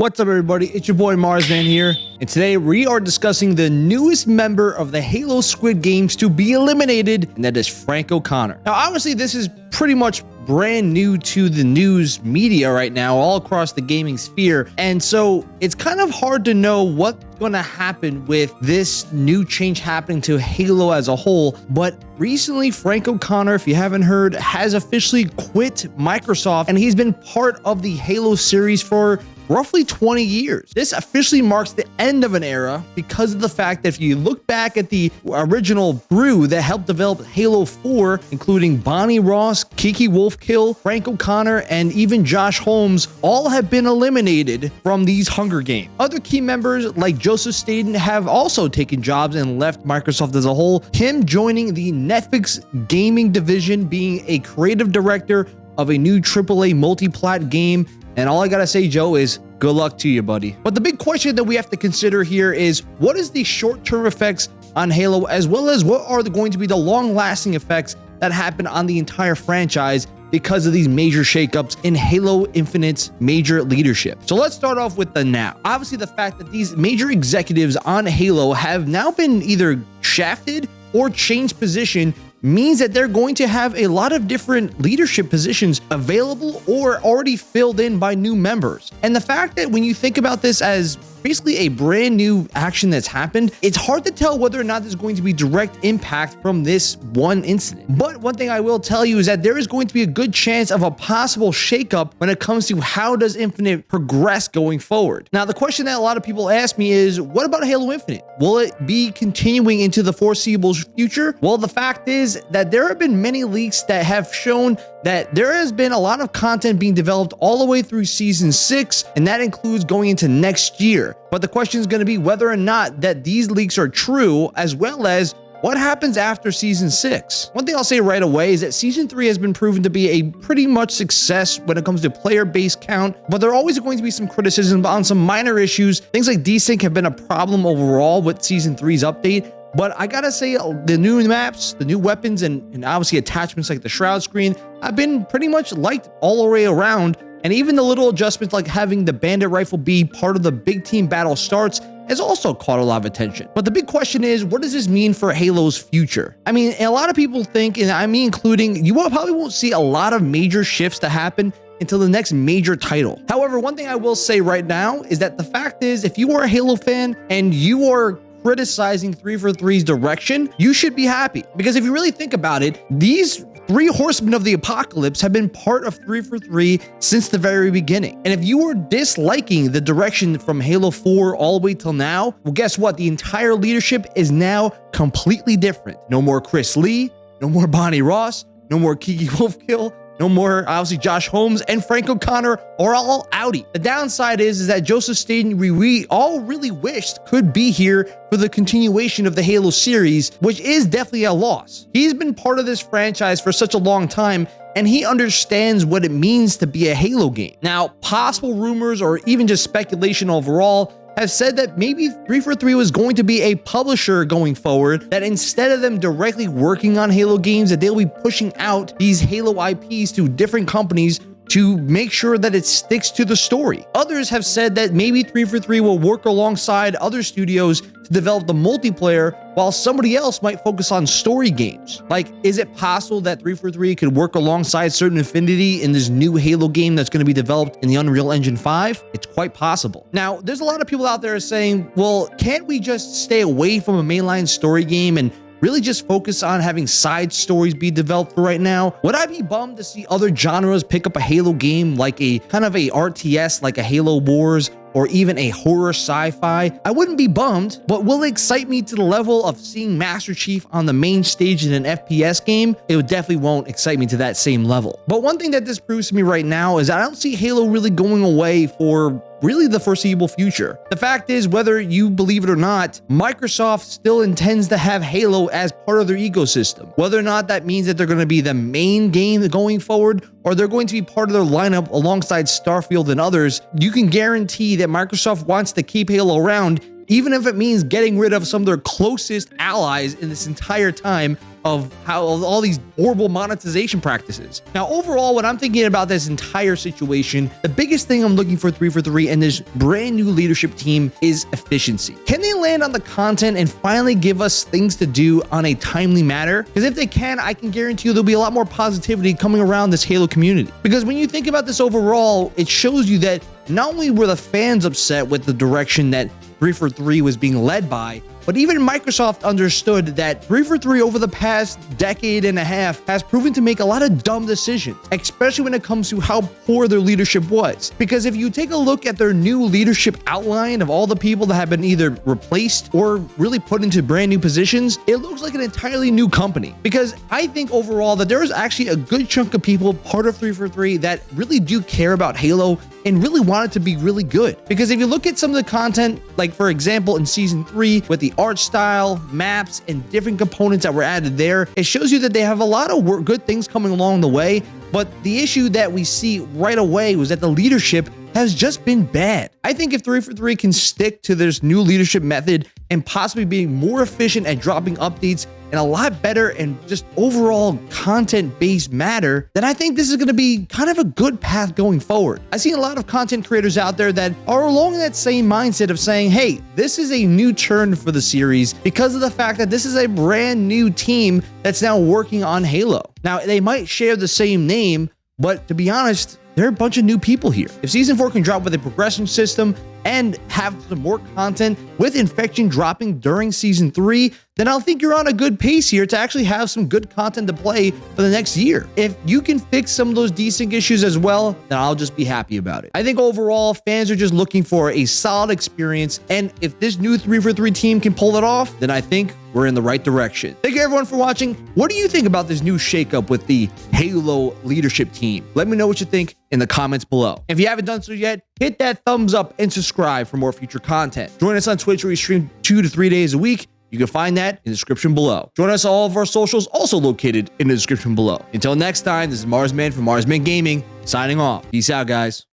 What's up everybody, it's your boy Marsman here, and today we are discussing the newest member of the Halo Squid Games to be eliminated, and that is Frank O'Connor. Now obviously this is pretty much brand new to the news media right now all across the gaming sphere and so it's kind of hard to know what's going to happen with this new change happening to halo as a whole but recently frank o'connor if you haven't heard has officially quit microsoft and he's been part of the halo series for roughly 20 years. This officially marks the end of an era because of the fact that if you look back at the original brew that helped develop Halo 4, including Bonnie Ross, Kiki Wolfkill, Frank O'Connor, and even Josh Holmes, all have been eliminated from these Hunger Games. Other key members like Joseph Staten have also taken jobs and left Microsoft as a whole, him joining the Netflix gaming division, being a creative director of a new AAA multi-plat game and all I gotta say, Joe, is good luck to you, buddy. But the big question that we have to consider here is what is the short-term effects on Halo, as well as what are going to be the long-lasting effects that happen on the entire franchise because of these major shakeups in Halo Infinite's major leadership. So let's start off with the now. Obviously, the fact that these major executives on Halo have now been either shafted or changed position means that they're going to have a lot of different leadership positions available or already filled in by new members. And the fact that when you think about this as basically a brand new action that's happened, it's hard to tell whether or not there's going to be direct impact from this one incident. But one thing I will tell you is that there is going to be a good chance of a possible shakeup when it comes to how does Infinite progress going forward. Now, the question that a lot of people ask me is, what about Halo Infinite? Will it be continuing into the foreseeable future? Well, the fact is that there have been many leaks that have shown that there has been a lot of content being developed all the way through season six, and that includes going into next year. But the question is going to be whether or not that these leaks are true, as well as what happens after season six? One thing I'll say right away is that season three has been proven to be a pretty much success when it comes to player base count, but there are always going to be some criticism on some minor issues. Things like desync have been a problem overall with season three's update, but I gotta say, uh, the new maps, the new weapons, and, and obviously attachments like the Shroud screen have been pretty much liked all the way around. And even the little adjustments like having the bandit rifle be part of the big team battle starts has also caught a lot of attention. But the big question is, what does this mean for Halo's future? I mean, a lot of people think, and I mean including, you probably won't see a lot of major shifts to happen until the next major title. However, one thing I will say right now is that the fact is, if you are a Halo fan and you are criticizing 343's direction, you should be happy. Because if you really think about it, these three horsemen of the apocalypse have been part of 343 since the very beginning. And if you were disliking the direction from Halo 4 all the way till now, well, guess what? The entire leadership is now completely different. No more Chris Lee, no more Bonnie Ross, no more Kiki Wolfkill, no more, obviously, Josh Holmes and Frank O'Connor are all outie. The downside is, is that Joseph Staten, we, we all really wished could be here for the continuation of the Halo series, which is definitely a loss. He's been part of this franchise for such a long time, and he understands what it means to be a Halo game. Now, possible rumors or even just speculation overall have said that maybe 343 was going to be a publisher going forward, that instead of them directly working on Halo games, that they'll be pushing out these Halo IPs to different companies to make sure that it sticks to the story. Others have said that maybe 343 will work alongside other studios to develop the multiplayer while somebody else might focus on story games. Like, is it possible that 343 could work alongside Certain Affinity in this new Halo game that's going to be developed in the Unreal Engine 5? It's quite possible. Now, there's a lot of people out there saying, well, can't we just stay away from a mainline story game and really just focus on having side stories be developed for right now? Would I be bummed to see other genres pick up a Halo game like a kind of a RTS like a Halo Wars or even a horror sci-fi, I wouldn't be bummed, but will it excite me to the level of seeing Master Chief on the main stage in an FPS game? It would definitely won't excite me to that same level. But one thing that this proves to me right now is I don't see Halo really going away for really the foreseeable future. The fact is, whether you believe it or not, Microsoft still intends to have Halo as part of their ecosystem. Whether or not that means that they're going to be the main game going forward, or they're going to be part of their lineup alongside Starfield and others, you can guarantee that Microsoft wants to keep Halo around even if it means getting rid of some of their closest allies in this entire time of how all these horrible monetization practices. Now, overall, when I'm thinking about this entire situation, the biggest thing I'm looking for 343 and this brand new leadership team is efficiency. Can they land on the content and finally give us things to do on a timely manner? Because if they can, I can guarantee you there'll be a lot more positivity coming around this Halo community. Because when you think about this overall, it shows you that not only were the fans upset with the direction that 343 was being led by, but even Microsoft understood that 343 over the past decade and a half has proven to make a lot of dumb decisions, especially when it comes to how poor their leadership was. Because if you take a look at their new leadership outline of all the people that have been either replaced or really put into brand new positions, it looks like an entirely new company. Because I think overall that there is actually a good chunk of people part of 343 that really do care about Halo and really want it to be really good. Because if you look at some of the content, like for example, in season three, with the art style, maps, and different components that were added there, it shows you that they have a lot of good things coming along the way. But the issue that we see right away was that the leadership has just been bad. I think if 343 can stick to this new leadership method and possibly being more efficient at dropping updates and a lot better and just overall content-based matter, then I think this is going to be kind of a good path going forward. I see a lot of content creators out there that are along that same mindset of saying, hey, this is a new turn for the series because of the fact that this is a brand new team that's now working on Halo. Now, they might share the same name, but to be honest, there are a bunch of new people here. If Season 4 can drop with a progression system and have some more content with Infection dropping during Season 3, then I'll think you're on a good pace here to actually have some good content to play for the next year. If you can fix some of those desync issues as well, then I'll just be happy about it. I think overall, fans are just looking for a solid experience, and if this new 343 team can pull it off, then I think we're in the right direction. Thank you everyone for watching. What do you think about this new shakeup with the Halo leadership team? Let me know what you think in the comments below. If you haven't done so yet, hit that thumbs up and subscribe for more future content. Join us on Twitch where we stream two to three days a week. You can find that in the description below. Join us on all of our socials, also located in the description below. Until next time, this is Marsman from Marsman Gaming, signing off. Peace out, guys.